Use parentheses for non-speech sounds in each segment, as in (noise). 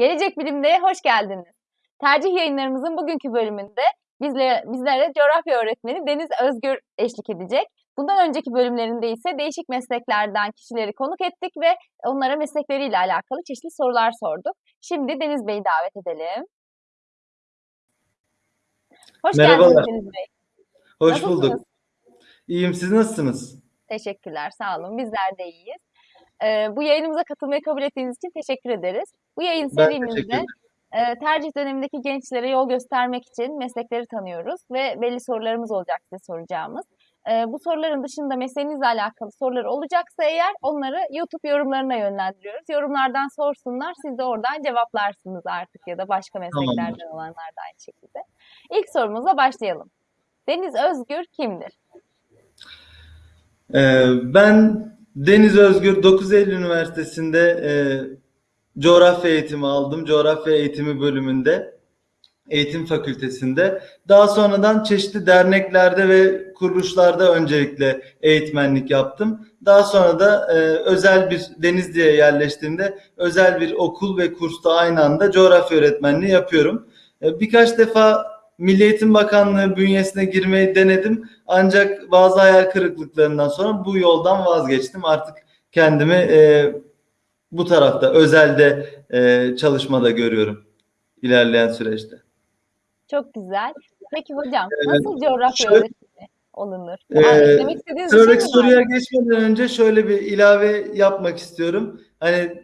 Gelecek Bilim'de hoş geldiniz. Tercih yayınlarımızın bugünkü bölümünde bizle, bizlere coğrafya öğretmeni Deniz Özgür eşlik edecek. Bundan önceki bölümlerinde ise değişik mesleklerden kişileri konuk ettik ve onlara meslekleriyle alakalı çeşitli sorular sorduk. Şimdi Deniz Bey'i davet edelim. Hoş Merhabalar. geldiniz Deniz Bey. Hoş Nasılsınız? bulduk. İyiyim. Siz nasılsınız? Teşekkürler, sağ olun. Bizler de iyiyiz. Ee, bu yayınımıza katılmayı kabul ettiğiniz için teşekkür ederiz. Bu yayın serimizde e, tercih dönemindeki gençlere yol göstermek için meslekleri tanıyoruz ve belli sorularımız olacak size soracağımız. E, bu soruların dışında mesleğinizle alakalı sorular olacaksa eğer onları YouTube yorumlarına yönlendiriyoruz. Yorumlardan sorsunlar, siz de oradan cevaplarsınız artık ya da başka mesleklerden olanlar da aynı şekilde. İlk sorumuzla başlayalım. Deniz Özgür kimdir? Ee, ben Deniz Özgür 9 Eylül Üniversitesi'nde e, coğrafya eğitimi aldım. Coğrafya eğitimi bölümünde, eğitim fakültesinde. Daha sonradan çeşitli derneklerde ve kuruluşlarda öncelikle eğitmenlik yaptım. Daha sonra da e, özel bir Denizli'ye yerleştiğimde özel bir okul ve kursta aynı anda coğrafya öğretmenliği yapıyorum. E, birkaç defa Milli Eğitim Bakanlığı bünyesine girmeyi denedim. Ancak bazı hayal kırıklıklarından sonra bu yoldan vazgeçtim. Artık kendimi e, bu tarafta özelde e, çalışmada görüyorum ilerleyen süreçte. Çok güzel. Peki hocam nasıl coğrafya şöyle- öğretmeni olunur? Ee, Aa, eklemek istediğiniz şey mi var? soruya geçmeden önce şöyle bir ilave yapmak istiyorum. Hani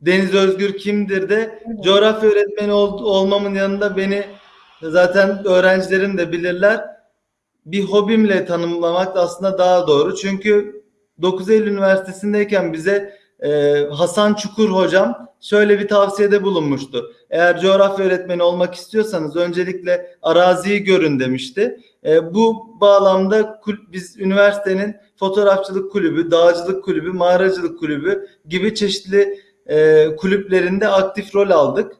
Deniz Özgür kimdir de coğrafya öğretmeni ol- olmamın yanında beni zaten öğrencilerim de bilirler. Bir hobimle tanımlamak da aslında daha doğru. Çünkü 9 Eylül Üniversitesi'ndeyken bize e, Hasan Çukur hocam şöyle bir tavsiyede bulunmuştu. Eğer coğrafya öğretmeni olmak istiyorsanız öncelikle araziyi görün demişti. E, bu bağlamda biz üniversitenin fotoğrafçılık kulübü, dağcılık kulübü, mağaracılık kulübü gibi çeşitli e, kulüplerinde aktif rol aldık.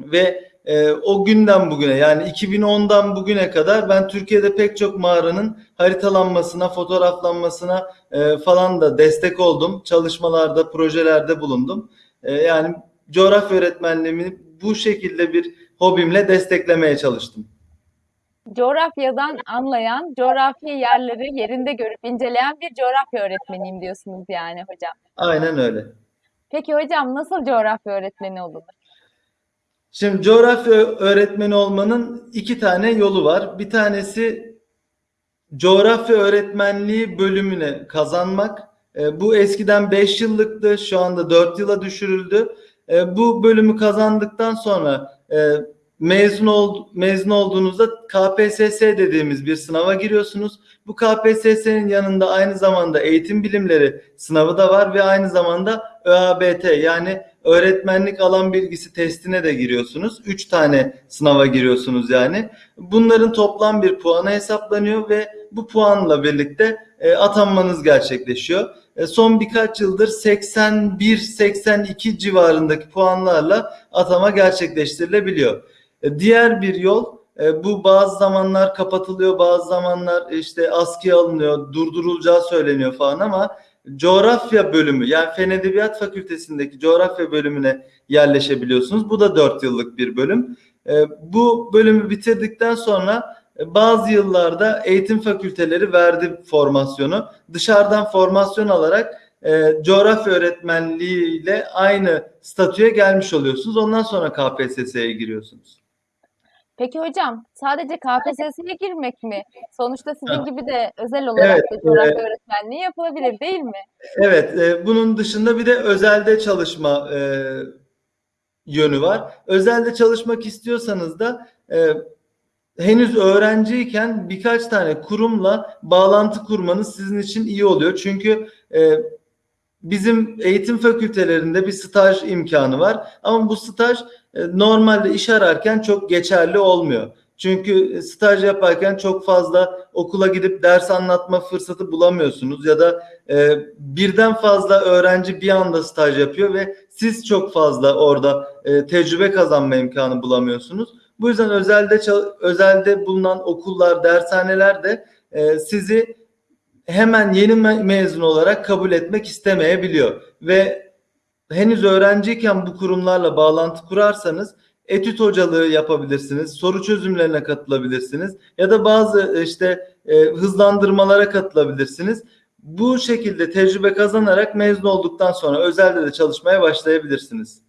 Ve e, o günden bugüne yani 2010'dan bugüne kadar ben Türkiye'de pek çok mağaranın haritalanmasına, fotoğraflanmasına e, falan da destek oldum. Çalışmalarda, projelerde bulundum. E, yani coğrafya öğretmenliğimi bu şekilde bir hobimle desteklemeye çalıştım. Coğrafyadan anlayan, coğrafi yerleri yerinde görüp inceleyen bir coğrafya öğretmeniyim diyorsunuz yani hocam. Aynen öyle. Peki hocam nasıl coğrafya öğretmeni olunur? Şimdi coğrafya öğretmeni olmanın iki tane yolu var. Bir tanesi coğrafya öğretmenliği bölümüne kazanmak. E, bu eskiden 5 yıllıktı, şu anda 4 yıla düşürüldü. E, bu bölümü kazandıktan sonra e, mezun ol, mezun olduğunuzda KPSS dediğimiz bir sınava giriyorsunuz. Bu KPSS'nin yanında aynı zamanda eğitim bilimleri sınavı da var ve aynı zamanda ÖABT yani öğretmenlik alan bilgisi testine de giriyorsunuz. 3 tane sınava giriyorsunuz yani. Bunların toplam bir puanı hesaplanıyor ve bu puanla birlikte e, atanmanız gerçekleşiyor. E, son birkaç yıldır 81-82 civarındaki puanlarla atama gerçekleştirilebiliyor. E, diğer bir yol bu bazı zamanlar kapatılıyor, bazı zamanlar işte askıya alınıyor, durdurulacağı söyleniyor falan ama coğrafya bölümü yani Fen Edebiyat Fakültesindeki coğrafya bölümüne yerleşebiliyorsunuz. Bu da 4 yıllık bir bölüm. E, bu bölümü bitirdikten sonra e, bazı yıllarda eğitim fakülteleri verdi formasyonu. Dışarıdan formasyon alarak e, coğrafya öğretmenliği ile aynı statüye gelmiş oluyorsunuz. Ondan sonra KPSS'ye giriyorsunuz. Peki hocam sadece KPSS'ye girmek mi? Sonuçta sizin Ha. gibi de özel olarak Evet, da coğrafya e, öğretmenliği yapılabilir değil mi? Evet, e, bunun dışında bir de özelde çalışma e, yönü var. Özelde çalışmak istiyorsanız da e, henüz öğrenciyken birkaç tane kurumla bağlantı kurmanız sizin için iyi oluyor. Çünkü e, bizim eğitim fakültelerinde bir staj imkanı var. Ama bu staj normalde iş ararken çok geçerli olmuyor. Çünkü e, staj yaparken çok fazla okula gidip ders anlatma fırsatı bulamıyorsunuz ya da e, birden fazla öğrenci bir anda staj yapıyor ve siz çok fazla orada e, tecrübe kazanma imkanı bulamıyorsunuz. Bu yüzden özelde özelde bulunan okullar, dershaneler de e, sizi hemen yeni me- mezun olarak kabul etmek istemeyebiliyor ve henüz öğrenciyken bu kurumlarla bağlantı kurarsanız etüt hocalığı yapabilirsiniz, soru çözümlerine katılabilirsiniz ya da bazı işte e, hızlandırmalara katılabilirsiniz. Bu şekilde tecrübe kazanarak mezun olduktan sonra özelde de çalışmaya başlayabilirsiniz.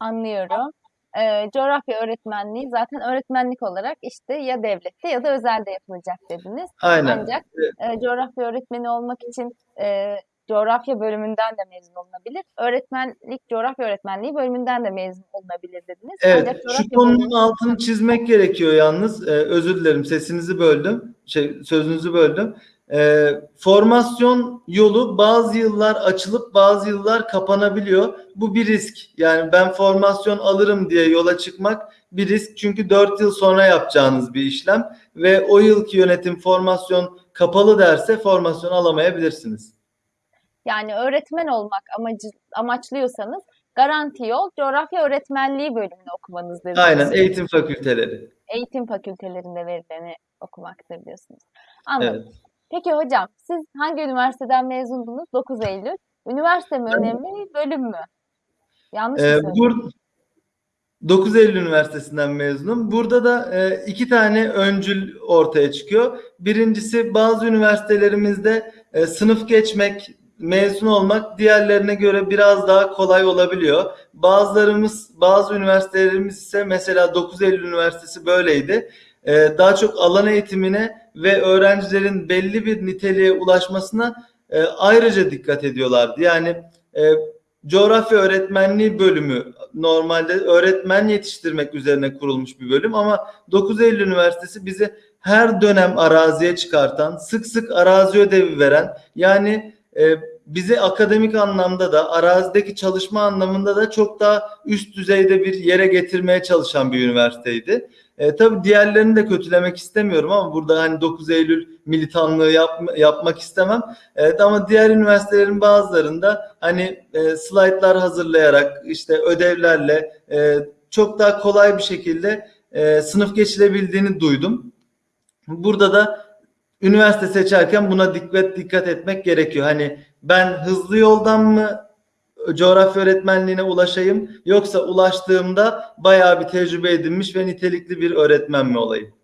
Anlıyorum. Ee, coğrafya öğretmenliği zaten öğretmenlik olarak işte ya devlette ya da özelde yapılacak dediniz. Aynen. Ancak e, coğrafya öğretmeni olmak için e, coğrafya bölümünden de mezun olunabilir. Öğretmenlik, coğrafya öğretmenliği bölümünden de mezun olunabilir dediniz. Evet, Ancak şu konunun bölümü- altını çizmek gerekiyor yalnız. Ee, özür dilerim, sesinizi böldüm, şey, sözünüzü böldüm. Ee, formasyon yolu bazı yıllar açılıp bazı yıllar kapanabiliyor. Bu bir risk. Yani ben formasyon alırım diye yola çıkmak bir risk. Çünkü 4 yıl sonra yapacağınız bir işlem ve o yılki yönetim formasyon kapalı derse formasyon alamayabilirsiniz. Yani öğretmen olmak amacı, amaçlıyorsanız garanti yol coğrafya öğretmenliği bölümünü okumanız dediniz. Aynen, eğitim fakülteleri. Eğitim fakültelerinde verileni okumaktır diyorsunuz. Anladım. Evet. Peki hocam siz hangi üniversiteden mezundunuz? 9 Eylül. Üniversite mi önemli, bölüm mü? Yanlış mı Ee, söyledim? bur 9 Eylül Üniversitesi'nden mezunum. Burada da e, iki tane öncül ortaya çıkıyor. Birincisi bazı üniversitelerimizde e, sınıf geçmek, mezun olmak diğerlerine göre biraz daha kolay olabiliyor. Bazılarımız, bazı üniversitelerimiz ise mesela 9 Eylül Üniversitesi böyleydi. E, daha çok alan eğitimine ve öğrencilerin belli bir niteliğe ulaşmasına e, ayrıca dikkat ediyorlardı. Yani e, coğrafya öğretmenliği bölümü normalde öğretmen yetiştirmek üzerine kurulmuş bir bölüm ama 9 Eylül Üniversitesi bizi her dönem araziye çıkartan, sık sık arazi ödevi veren yani e, bizi akademik anlamda da arazideki çalışma anlamında da çok daha üst düzeyde bir yere getirmeye çalışan bir üniversiteydi. E, tabii diğerlerini de kötülemek istemiyorum ama burada hani 9 Eylül militanlığı yap, yapmak istemem. Evet ama diğer üniversitelerin bazılarında hani e, slaytlar hazırlayarak işte ödevlerle e, çok daha kolay bir şekilde e, sınıf geçilebildiğini duydum. Burada da üniversite seçerken buna dikkat dikkat etmek gerekiyor. Hani ben hızlı yoldan mı coğrafya öğretmenliğine ulaşayım yoksa ulaştığımda bayağı bir tecrübe edinmiş ve nitelikli bir öğretmen mi olayım?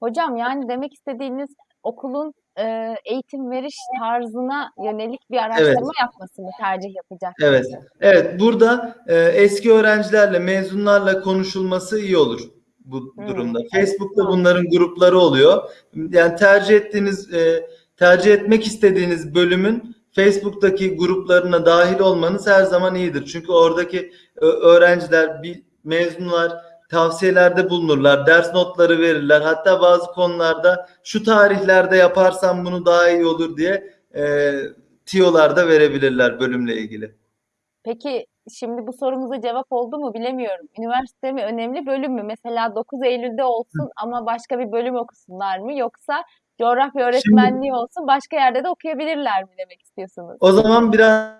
Hocam yani demek istediğiniz okulun e, eğitim veriş tarzına yönelik bir araştırma yapması mı tercih yapacak? Evet. Evet, burada e, eski öğrencilerle, mezunlarla konuşulması iyi olur bu Hmm, durumda. evet. Facebook'ta bunların grupları oluyor. Yani tercih ettiğiniz, e, tercih etmek istediğiniz bölümün Facebook'taki gruplarına dahil olmanız her zaman iyidir. Çünkü oradaki ö- öğrenciler, mezunlar tavsiyelerde bulunurlar, ders notları verirler. Hatta bazı konularda şu tarihlerde yaparsam bunu daha iyi olur diye e, tiyolar da verebilirler bölümle ilgili. Peki şimdi bu sorumuza cevap oldu mu bilemiyorum. Üniversite mi önemli bölüm mü? Mesela 9 Eylül'de olsun ama başka bir bölüm okusunlar mı? Yoksa coğrafya öğretmenliği olsun başka yerde de okuyabilirler mi demek istiyorsunuz? O zaman biraz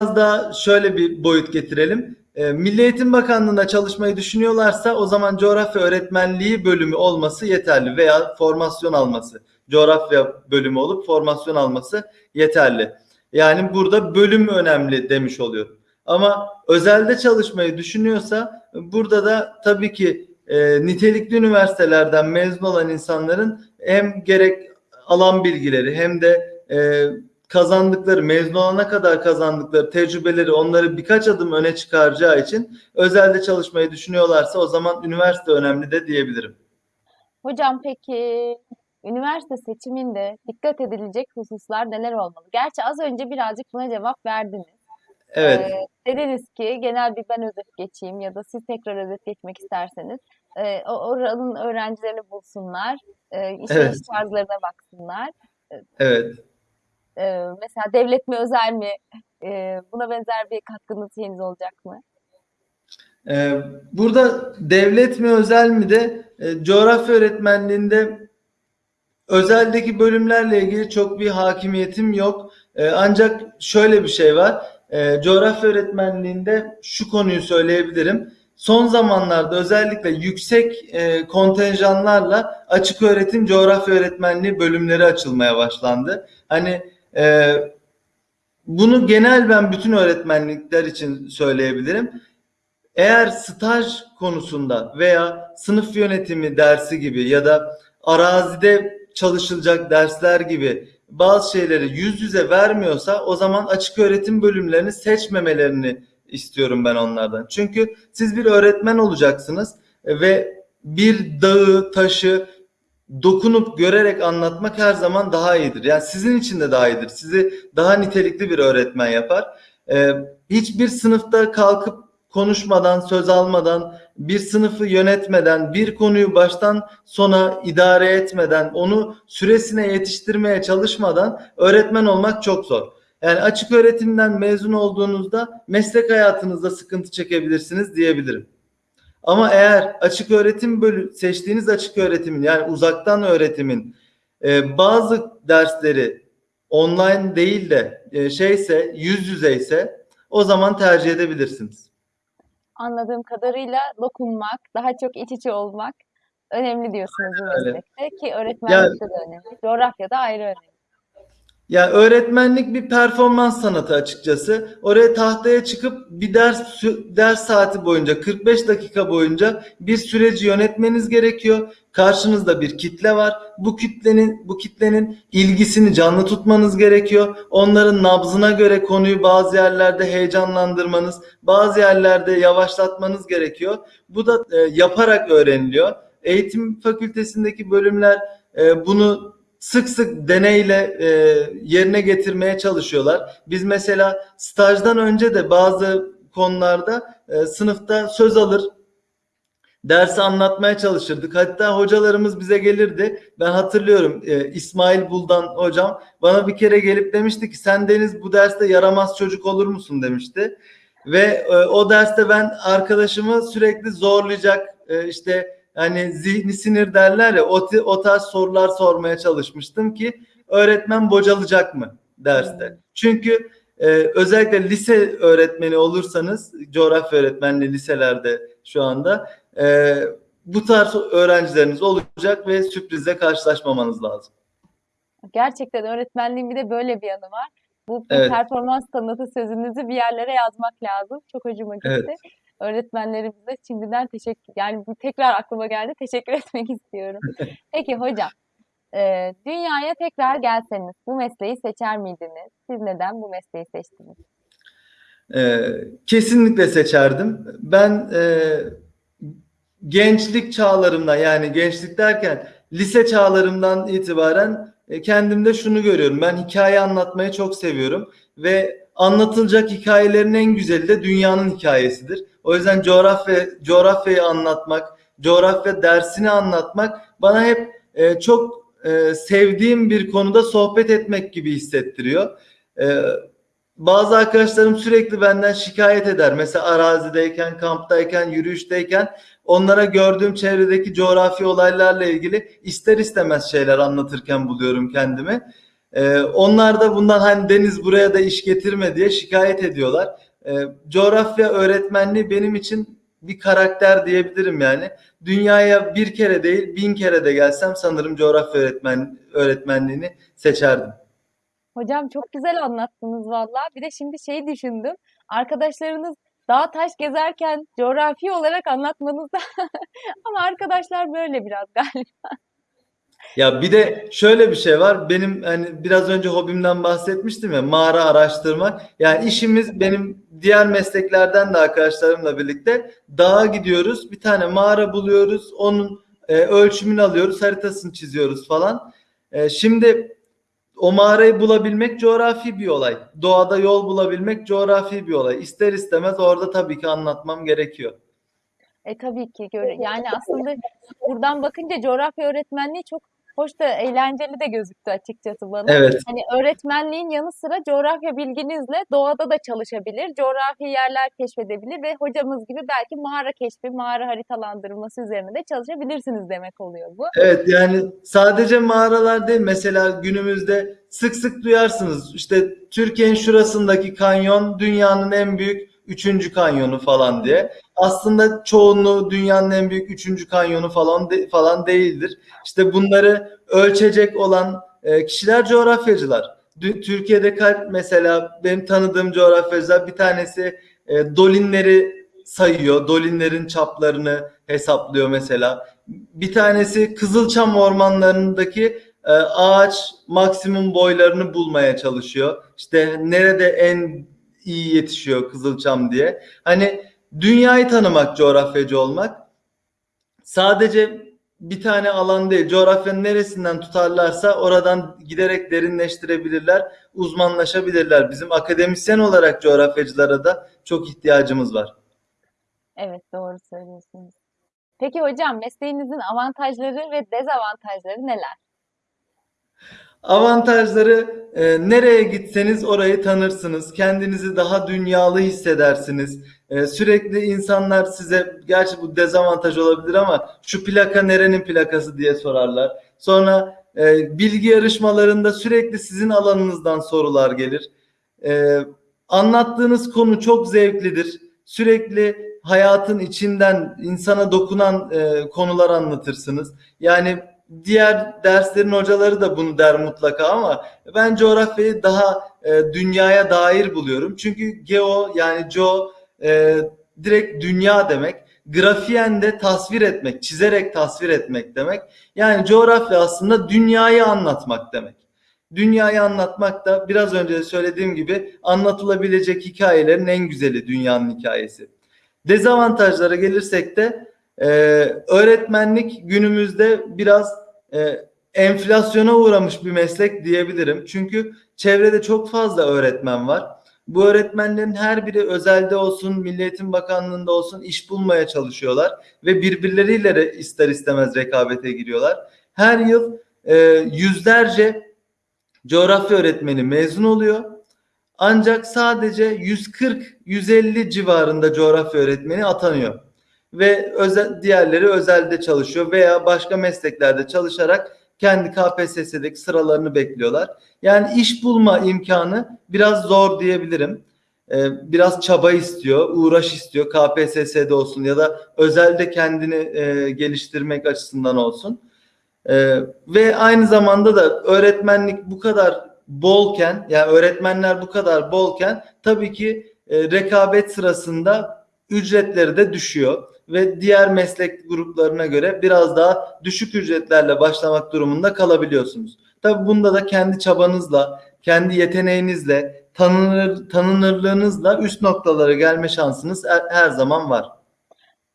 daha şöyle bir boyut getirelim. E, Milli Eğitim Bakanlığı'nda çalışmayı düşünüyorlarsa o zaman coğrafya öğretmenliği bölümü olması yeterli veya formasyon alması. Coğrafya bölümü olup formasyon alması yeterli. Yani burada bölüm önemli demiş oluyorum. Ama özelde çalışmayı düşünüyorsa burada da tabii ki e, nitelikli üniversitelerden mezun olan insanların hem gerek alan bilgileri hem de e, kazandıkları, mezun olana kadar kazandıkları tecrübeleri onları birkaç adım öne çıkaracağı için özelde çalışmayı düşünüyorlarsa o zaman üniversite önemli de diyebilirim. Hocam peki üniversite seçiminde dikkat edilecek hususlar neler olmalı? Gerçi az önce birazcık buna cevap verdiniz. Evet, Ee, dediniz ki genel bir ben özet geçeyim ya da siz tekrar özet geçmek isterseniz e, oranın öğrencilerini bulsunlar, e, işleyiş Evet. tarzlarına baksınlar. evet. E, mesela devlet mi özel mi? E, buna benzer bir katkınız şeyiniz olacak mı? Ee, burada devlet mi özel mi de e, coğrafya öğretmenliğinde özeldeki bölümlerle ilgili çok bir hakimiyetim yok. Ee, ancak şöyle bir şey var. Ee, coğrafya öğretmenliğinde şu konuyu söyleyebilirim. Son zamanlarda özellikle yüksek e, kontenjanlarla açık öğretim coğrafya öğretmenliği bölümleri açılmaya başlandı. Hani e, bunu genel ben bütün öğretmenlikler için söyleyebilirim. Eğer staj konusunda veya sınıf yönetimi dersi gibi ya da arazide çalışılacak dersler gibi bazı şeyleri yüz yüze vermiyorsa o zaman açık öğretim bölümlerini seçmemelerini istiyorum ben onlardan. Çünkü siz bir öğretmen olacaksınız ve bir dağı, taşı dokunup görerek anlatmak her zaman daha iyidir. Yani sizin için de daha iyidir. Sizi daha nitelikli bir öğretmen yapar. Ee, hiçbir sınıfta kalkıp konuşmadan, söz almadan, bir sınıfı yönetmeden, bir konuyu baştan sona idare etmeden, onu süresine yetiştirmeye çalışmadan öğretmen olmak çok zor. Yani açık öğretimden mezun olduğunuzda meslek hayatınızda sıkıntı çekebilirsiniz diyebilirim. Ama eğer açık öğretim bölü seçtiğiniz açık öğretimin yani uzaktan öğretimin e, bazı dersleri online değil de e, şeyse yüz yüzeyse o zaman tercih edebilirsiniz. Anladığım kadarıyla dokunmak, daha çok iç içe olmak önemli diyorsunuz bu meslekte ki öğretmenlikte de önemli. Coğrafyada ayrı önemli. Ya öğretmenlik bir performans sanatı açıkçası. Oraya tahtaya çıkıp bir ders ders saati boyunca 45 dakika boyunca bir süreci yönetmeniz gerekiyor. Karşınızda bir kitle var. Bu kitlenin bu kitlenin ilgisini canlı tutmanız gerekiyor. Onların nabzına göre konuyu bazı yerlerde heyecanlandırmanız, bazı yerlerde yavaşlatmanız gerekiyor. Bu da e, yaparak öğreniliyor. Eğitim fakültesindeki bölümler e, bunu sık sık deneyle e, yerine getirmeye çalışıyorlar. Biz mesela stajdan önce de bazı konularda e, sınıfta söz alır, dersi anlatmaya çalışırdık. Hatta hocalarımız bize gelirdi. Ben hatırlıyorum e, İsmail Buldan hocam bana bir kere gelip demişti ki sen Deniz bu derste yaramaz çocuk olur musun demişti. Ve e, o derste ben arkadaşımı sürekli zorlayacak e, işte hani zihni sinir derler ya o, o tarz sorular sormaya çalışmıştım ki öğretmen bocalacak mı derste. Çünkü e, özellikle lise öğretmeni olursanız coğrafya öğretmenliği liselerde şu anda e, bu tarz öğrencileriniz olacak ve sürprizle karşılaşmamanız lazım. Gerçekten öğretmenliğin bir de böyle bir yanı var. Bu Evet. performans sanatı sözünüzü bir yerlere yazmak lazım. Çok hoşuma gitti. Evet. Öğretmenlerimize şimdiden teşekkür, yani bu tekrar aklıma geldi. Teşekkür (laughs) etmek istiyorum. Peki hocam, e, dünyaya tekrar gelseniz bu mesleği seçer miydiniz? Siz neden bu mesleği seçtiniz? Ee, kesinlikle seçerdim. Ben e, gençlik çağlarımda yani gençlik derken lise çağlarımdan itibaren e, kendimde şunu görüyorum. Ben hikaye anlatmayı çok seviyorum ve anlatılacak hikayelerin en güzeli de dünyanın hikayesidir. O yüzden coğrafya coğrafyayı anlatmak, coğrafya dersini anlatmak bana hep e, çok e, sevdiğim bir konuda sohbet etmek gibi hissettiriyor. E, bazı arkadaşlarım sürekli benden şikayet eder. Mesela arazideyken, kamptayken, yürüyüşteyken onlara gördüğüm çevredeki coğrafi olaylarla ilgili ister istemez şeyler anlatırken buluyorum kendimi. Ee, onlar da bundan hani Deniz buraya da iş getirme diye şikayet ediyorlar. Ee, coğrafya öğretmenliği benim için bir karakter diyebilirim yani. Dünyaya bir kere değil bin kere de gelsem sanırım coğrafya öğretmen öğretmenliğini seçerdim. Hocam çok güzel anlattınız valla. Bir de şimdi şeyi düşündüm. Arkadaşlarınız dağ taş gezerken coğrafi olarak anlatmanızda (laughs) ama arkadaşlar böyle biraz galiba. Ya bir de şöyle bir şey var. Benim hani biraz önce hobimden bahsetmiştim ya mağara araştırmak. Yani işimiz benim diğer mesleklerden de arkadaşlarımla birlikte dağa gidiyoruz. Bir tane mağara buluyoruz. Onun e, ölçümünü alıyoruz, haritasını çiziyoruz falan. E, şimdi o mağarayı bulabilmek coğrafi bir olay. Doğada yol bulabilmek coğrafi bir olay. İster istemez orada tabii ki anlatmam gerekiyor. E tabii ki yani aslında buradan bakınca coğrafya öğretmenliği çok hoş da eğlenceli de gözüktü açıkçası bana. Evet. Hani öğretmenliğin yanı sıra coğrafya bilginizle doğada da çalışabilir, coğrafi yerler keşfedebilir ve hocamız gibi belki mağara keşfi, mağara haritalandırması üzerine de çalışabilirsiniz demek oluyor bu. Evet yani sadece mağaralar değil mesela günümüzde sık sık duyarsınız işte Türkiye'nin şurasındaki kanyon dünyanın en büyük üçüncü kanyonu falan diye. Aslında çoğunluğu dünyanın en büyük üçüncü kanyonu falan de- falan değildir. İşte bunları ölçecek olan e, kişiler coğrafyacılar. Türkiye'de mesela benim tanıdığım coğrafyacılar bir tanesi e, dolinleri sayıyor. Dolinlerin çaplarını hesaplıyor mesela. Bir tanesi Kızılçam ormanlarındaki e, ağaç maksimum boylarını bulmaya çalışıyor. İşte nerede en iyi yetişiyor Kızılçam diye. Hani dünyayı tanımak, coğrafyacı olmak sadece bir tane alan değil. Coğrafyanın neresinden tutarlarsa oradan giderek derinleştirebilirler, uzmanlaşabilirler. Bizim akademisyen olarak coğrafyacılara da çok ihtiyacımız var. Evet, doğru söylüyorsunuz. Peki hocam, mesleğinizin avantajları ve dezavantajları neler? Avantajları e, nereye gitseniz orayı tanırsınız. Kendinizi daha dünyalı hissedersiniz. E, sürekli insanlar size gerçi bu dezavantaj olabilir ama şu plaka nerenin plakası diye sorarlar. Sonra e, bilgi yarışmalarında sürekli sizin alanınızdan sorular gelir. E, anlattığınız konu çok zevklidir. Sürekli hayatın içinden insana dokunan e, konular anlatırsınız. Yani diğer derslerin hocaları da bunu der mutlaka ama ben coğrafyayı daha e, dünyaya dair buluyorum. Çünkü geo yani geo e, direkt dünya demek. Grafiyen de tasvir etmek, çizerek tasvir etmek demek. Yani coğrafya aslında dünyayı anlatmak demek. Dünyayı anlatmak da biraz önce de söylediğim gibi anlatılabilecek hikayelerin en güzeli dünyanın hikayesi. Dezavantajlara gelirsek de e, öğretmenlik günümüzde biraz e, enflasyona uğramış bir meslek diyebilirim. Çünkü çevrede çok fazla öğretmen var. Bu öğretmenlerin her biri özelde olsun, Milli Eğitim Bakanlığı'nda olsun iş bulmaya çalışıyorlar ve birbirleriyle ister istemez rekabete giriyorlar. Her yıl e, yüzlerce coğrafya öğretmeni mezun oluyor. Ancak sadece 140-150 civarında coğrafya öğretmeni atanıyor ve özel, diğerleri özelde çalışıyor veya başka mesleklerde çalışarak kendi KPSS'deki sıralarını bekliyorlar. Yani iş bulma imkanı biraz zor diyebilirim. Ee, biraz çaba istiyor, uğraş istiyor KPSS'de olsun ya da özelde kendini e, geliştirmek açısından olsun. Ee, ve aynı zamanda da öğretmenlik bu kadar bolken, yani öğretmenler bu kadar bolken tabii ki e, rekabet sırasında ücretleri de düşüyor ve diğer meslek gruplarına göre biraz daha düşük ücretlerle başlamak durumunda kalabiliyorsunuz. Tabii bunda da kendi çabanızla, kendi yeteneğinizle, tanınır, tanınırlığınızla üst noktalara gelme şansınız her, her zaman var.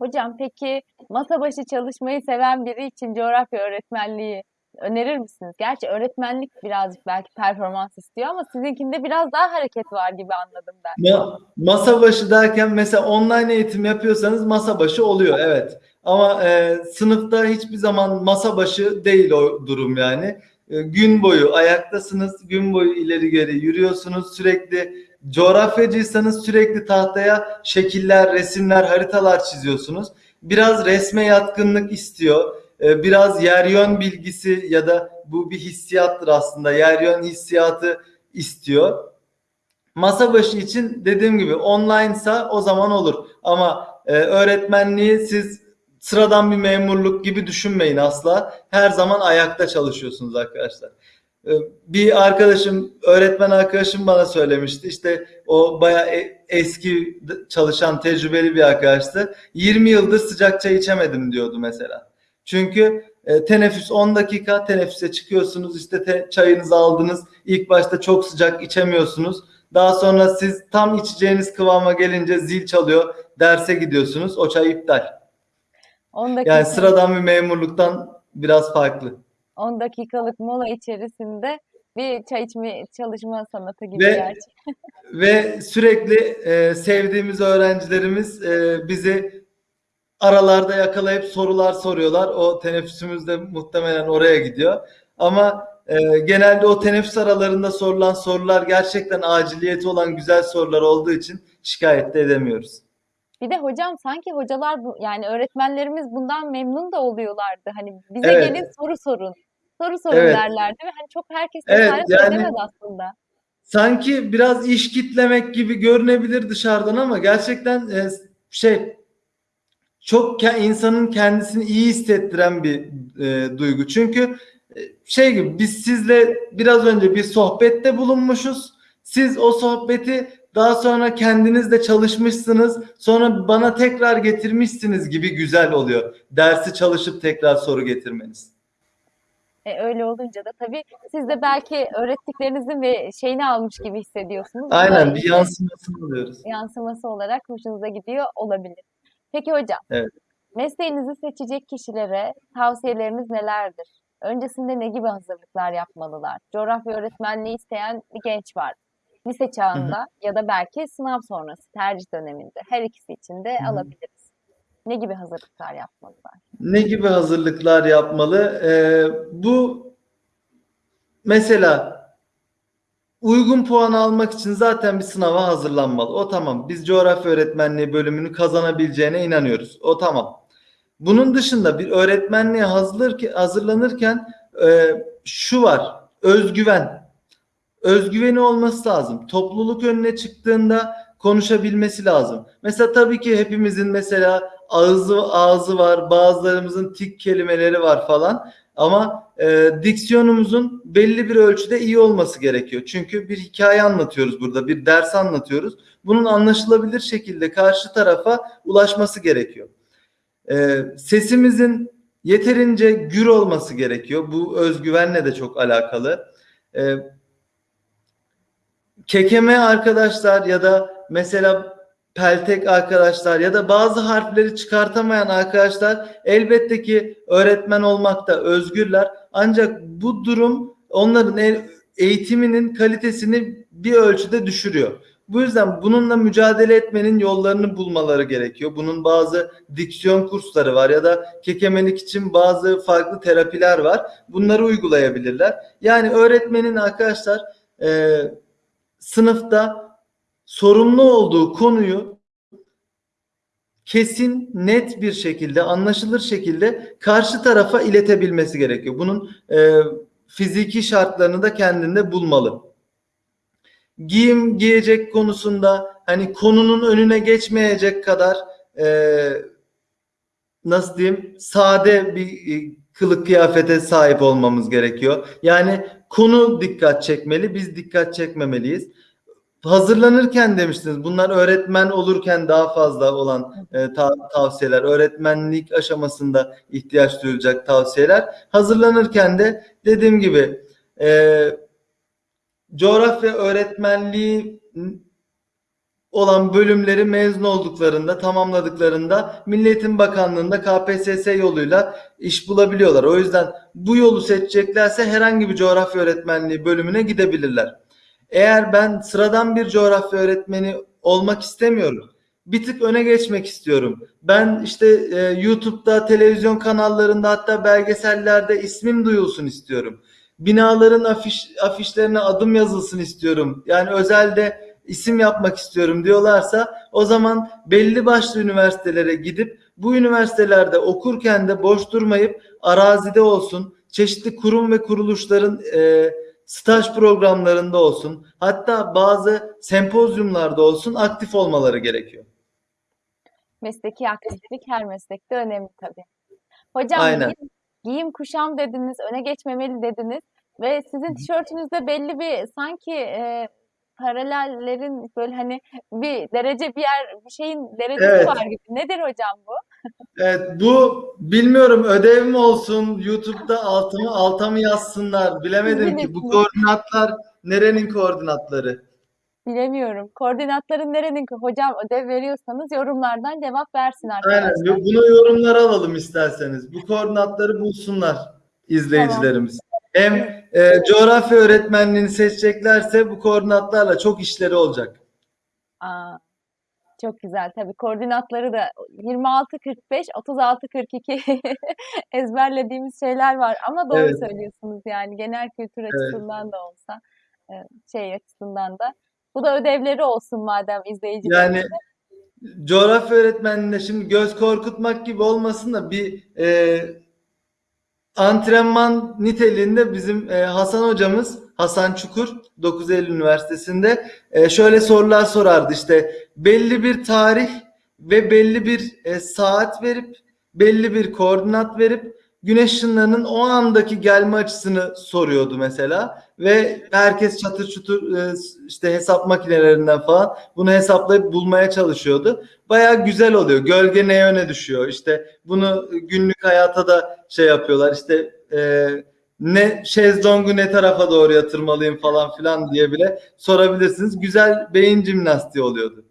Hocam peki masa başı çalışmayı seven biri için coğrafya öğretmenliği önerir misiniz? Gerçi öğretmenlik birazcık belki performans istiyor ama sizinkinde biraz daha hareket var gibi anladım ben. Ma- masa başı derken mesela online eğitim yapıyorsanız masa başı oluyor evet. Ama e, sınıfta hiçbir zaman masa başı değil o durum yani. E, gün boyu ayaktasınız, gün boyu ileri geri yürüyorsunuz. Sürekli coğrafyacıysanız sürekli tahtaya şekiller, resimler, haritalar çiziyorsunuz. Biraz resme yatkınlık istiyor. E, biraz yer yön bilgisi ya da bu bir hissiyattır aslında. Yer yön hissiyatı istiyor. Masa başı için dediğim gibi online'sa o zaman olur. Ama e, öğretmenliği siz sıradan bir memurluk gibi düşünmeyin asla. Her zaman ayakta çalışıyorsunuz arkadaşlar. E, bir arkadaşım, öğretmen arkadaşım bana söylemişti. İşte o bayağı e- eski çalışan tecrübeli bir arkadaştı. 20 yıldır sıcak çay içemedim diyordu mesela. Çünkü e, teneffüs 10 dakika teneffüse çıkıyorsunuz işte te- çayınızı aldınız. İlk başta çok sıcak içemiyorsunuz. Daha sonra siz tam içeceğiniz kıvama gelince zil çalıyor. Derse gidiyorsunuz. O çay iptal. 10 dakika, Yani sıradan bir memurluktan biraz farklı. 10 dakikalık mola içerisinde bir çay içme çalışma sanatı gibi Ve- gerçi. (laughs) Ve sürekli e, sevdiğimiz öğrencilerimiz e, bizi aralarda yakalayıp sorular soruyorlar. O teneffüsümüz de muhtemelen oraya gidiyor. Ama e, genelde o teneffüs aralarında sorulan sorular gerçekten aciliyeti olan güzel sorular olduğu için şikayet de edemiyoruz. Bir de hocam sanki hocalar bu, yani öğretmenlerimiz bundan memnun da oluyorlardı. Hani bize Evet. gelin soru sorun. Soru sorun Evet. derlerdi ve hani çok herkes Evet, yani- edemez aslında. Sanki biraz iş kitlemek gibi görünebilir dışarıdan ama gerçekten e, şey çok insanın kendisini iyi hissettiren bir e, duygu. Çünkü e, şey gibi biz sizle biraz önce bir sohbette bulunmuşuz. Siz o sohbeti daha sonra kendiniz de çalışmışsınız. Sonra bana tekrar getirmişsiniz gibi güzel oluyor. Dersi çalışıp tekrar soru getirmeniz. E, öyle olunca da tabii siz de belki öğrettiklerinizin ve şeyini almış gibi hissediyorsunuz. Aynen bir yansımasını alıyoruz. yansıması olarak hoşunuza gidiyor olabilir. Peki hocam, Evet. mesleğinizi seçecek kişilere tavsiyeleriniz nelerdir? Öncesinde ne gibi hazırlıklar yapmalılar? Coğrafya öğretmenliği isteyen bir genç var. Lise çağında ya da belki sınav sonrası tercih döneminde. Her ikisi için de Hı hı. alabiliriz. Ne gibi hazırlıklar yapmalılar? Ne gibi hazırlıklar yapmalı? Ee, bu mesela uygun puan almak için zaten bir sınava hazırlanmalı. O tamam. Biz coğrafya öğretmenliği bölümünü kazanabileceğine inanıyoruz. O tamam. Bunun dışında bir öğretmenliğe hazırlanırken, e, şu var. Özgüven. Özgüveni olması lazım. Topluluk önüne çıktığında konuşabilmesi lazım. Mesela tabii ki hepimizin mesela ağzı ağzı var, bazılarımızın tik kelimeleri var falan. Ama e, diksiyonumuzun belli bir ölçüde iyi olması gerekiyor. Çünkü bir hikaye anlatıyoruz burada, bir ders anlatıyoruz. Bunun anlaşılabilir şekilde karşı tarafa ulaşması gerekiyor. E, sesimizin yeterince gür olması gerekiyor. Bu özgüvenle de çok alakalı. E, kekeme arkadaşlar ya da mesela peltek arkadaşlar ya da bazı harfleri çıkartamayan arkadaşlar elbette ki öğretmen olmakta özgürler. Ancak bu durum onların eğitiminin kalitesini bir ölçüde düşürüyor. Bu yüzden bununla mücadele etmenin yollarını bulmaları gerekiyor. Bunun bazı diksiyon kursları var ya da kekemelik için bazı farklı terapiler var. Bunları uygulayabilirler. Yani öğretmenin arkadaşlar e, sınıfta sorumlu olduğu konuyu kesin, net bir şekilde, anlaşılır şekilde karşı tarafa iletebilmesi gerekiyor. Bunun e, fiziki şartlarını da kendinde bulmalı. Giyim giyecek konusunda hani konunun önüne geçmeyecek kadar e, nasıl diyeyim sade bir e, kılık kıyafete sahip olmamız gerekiyor. Yani konu dikkat çekmeli, biz dikkat çekmemeliyiz hazırlanırken demiştiniz. Bunlar öğretmen olurken daha fazla olan e, ta- tavsiyeler. Öğretmenlik aşamasında ihtiyaç duyulacak tavsiyeler. Hazırlanırken de dediğim gibi e, coğrafya öğretmenliği olan bölümleri mezun olduklarında, tamamladıklarında Milli Eğitim Bakanlığı'nda KPSS yoluyla iş bulabiliyorlar. O yüzden bu yolu seçeceklerse herhangi bir coğrafya öğretmenliği bölümüne gidebilirler. Eğer ben sıradan bir coğrafya öğretmeni olmak istemiyorum. Bir tık öne geçmek istiyorum. Ben işte e, YouTube'da, televizyon kanallarında hatta belgesellerde ismim duyulsun istiyorum. Binaların afiş, afişlerine adım yazılsın istiyorum. Yani özelde isim yapmak istiyorum diyorlarsa o zaman belli başlı üniversitelere gidip bu üniversitelerde okurken de boş durmayıp arazide olsun, çeşitli kurum ve kuruluşların e, staj programlarında olsun, hatta bazı sempozyumlarda olsun aktif olmaları gerekiyor. Mesleki aktiflik her meslekte önemli tabii. Hocam Aynen. giyim, giyim kuşam dediniz, öne geçmemeli dediniz ve sizin tişörtünüzde belli bir sanki e, paralellerin böyle hani bir derece bir yer bir şeyin derecesi Evet. var gibi. Nedir hocam bu? Evet bu bilmiyorum ödev mi olsun YouTube'da altıma alta mı yazsınlar bilemedim ki bu koordinatlar nerenin koordinatları? Bilemiyorum. Koordinatların nerenin? Hocam ödev veriyorsanız yorumlardan cevap versin Aynen arkadaşlar. bunu yorumlara alalım isterseniz. Bu koordinatları bulsunlar izleyicilerimiz. Hem e, coğrafya öğretmenliğini seçeceklerse bu koordinatlarla çok işleri olacak. Aa, çok güzel. Tabii koordinatları da 26 45 36 42 ezberlediğimiz şeyler var ama doğru Evet. söylüyorsunuz yani genel kültür açısından da olsa e, şey açısından da bu da ödevleri olsun madem izleyicilerimiz. Yani coğrafya öğretmenliğinde şimdi göz korkutmak gibi olmasın da bir e, antrenman niteliğinde bizim e, Hasan hocamız Hasan Çukur 9 Eylül Üniversitesi'nde e, şöyle sorular sorardı işte belli bir tarih ve belli bir e, saat verip belli bir koordinat verip güneş ışınlarının o andaki gelme açısını soruyordu mesela ve herkes çatır çutur e, işte hesap makinelerinden falan bunu hesaplayıp bulmaya çalışıyordu. Baya güzel oluyor. Gölge ne yöne düşüyor? İşte bunu günlük hayata da şey yapıyorlar. İşte e, ne şezlongu ne tarafa doğru yatırmalıyım falan filan diye bile sorabilirsiniz. Güzel beyin jimnastiği oluyordu.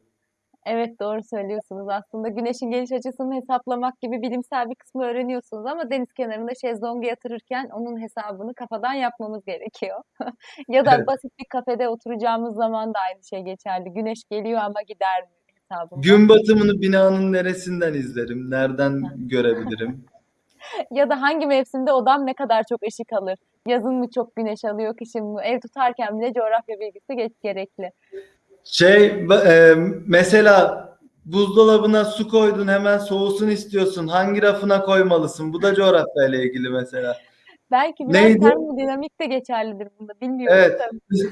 Evet doğru söylüyorsunuz. Aslında güneşin geliş açısını hesaplamak gibi bilimsel bir kısmı öğreniyorsunuz ama deniz kenarında şezlongu yatırırken onun hesabını kafadan yapmamız gerekiyor. (laughs) Ya da Evet. basit bir kafede oturacağımız zaman da aynı şey geçerli. Güneş geliyor ama gider mi hesabında. Gün batımını binanın neresinden izlerim? Nereden (laughs) görebilirim? Ya da hangi mevsimde odam ne kadar çok ışık alır? Yazın mı çok güneş alıyor, kışın mı? Ev tutarken bile coğrafya bilgisi geç gerekli. Şey e, mesela buzdolabına su koydun hemen soğusun istiyorsun. Hangi rafına koymalısın? Bu da coğrafyayla ilgili mesela. Belki biraz Neydi? termodinamik de geçerlidir bunda. Bilmiyorum Evet. da.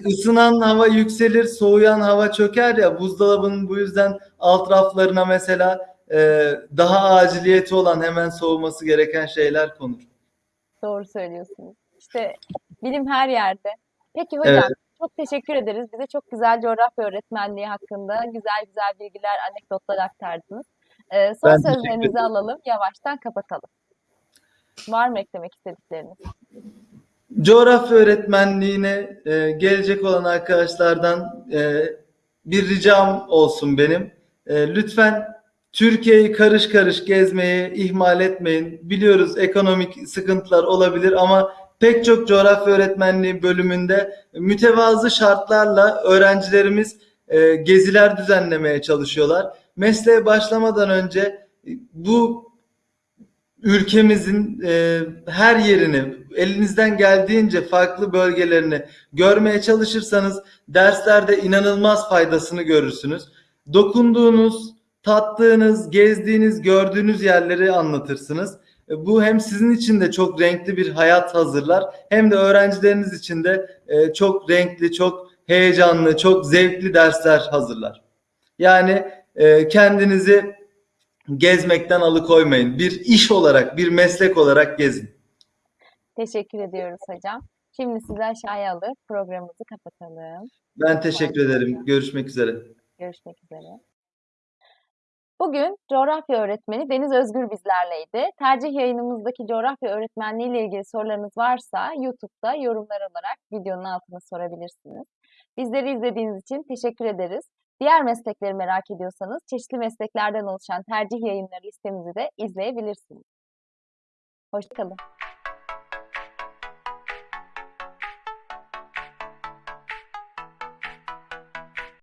Isınan hava yükselir, soğuyan hava çöker ya. Buzdolabının bu yüzden alt raflarına mesela e, daha aciliyeti olan hemen soğuması gereken şeyler konur. Doğru söylüyorsunuz. İşte bilim her yerde. Peki hocam, Evet. çok teşekkür ederiz. Bize çok güzel coğrafya öğretmenliği hakkında güzel güzel bilgiler, anekdotlar aktardınız. Ee, son Ben sözlerinizi alalım, yavaştan kapatalım. Var mı eklemek istedikleriniz? Coğrafya öğretmenliğine e, gelecek olan arkadaşlardan e, bir ricam olsun benim. E, lütfen Türkiye'yi karış karış gezmeyi ihmal etmeyin. Biliyoruz ekonomik sıkıntılar olabilir ama pek çok coğrafya öğretmenliği bölümünde mütevazı şartlarla öğrencilerimiz e, geziler düzenlemeye çalışıyorlar. Mesleğe başlamadan önce e, bu ülkemizin e, her yerini elinizden geldiğince farklı bölgelerini görmeye çalışırsanız derslerde inanılmaz faydasını görürsünüz. Dokunduğunuz, tattığınız, gezdiğiniz, gördüğünüz yerleri anlatırsınız. E, Bu hem sizin için de çok renkli bir hayat hazırlar hem de öğrencileriniz için de e, çok renkli, çok heyecanlı, çok zevkli dersler hazırlar. Yani e, kendinizi gezmekten alıkoymayın. Bir iş olarak, bir meslek olarak gezin. Teşekkür ediyoruz hocam. Şimdi sizi aşağıya alıp programımızı kapatalım. Ben teşekkür ederim. Görüşmek üzere. Görüşmek üzere. Bugün coğrafya öğretmeni Deniz Özgür bizlerleydi. Tercih yayınımızdaki coğrafya öğretmenliği ile ilgili sorularınız varsa YouTube'da yorumlar olarak videonun altına sorabilirsiniz. Bizleri izlediğiniz için teşekkür ederiz. Diğer meslekleri merak ediyorsanız çeşitli mesleklerden oluşan tercih yayınları listemizi de izleyebilirsiniz. Hoşçakalın.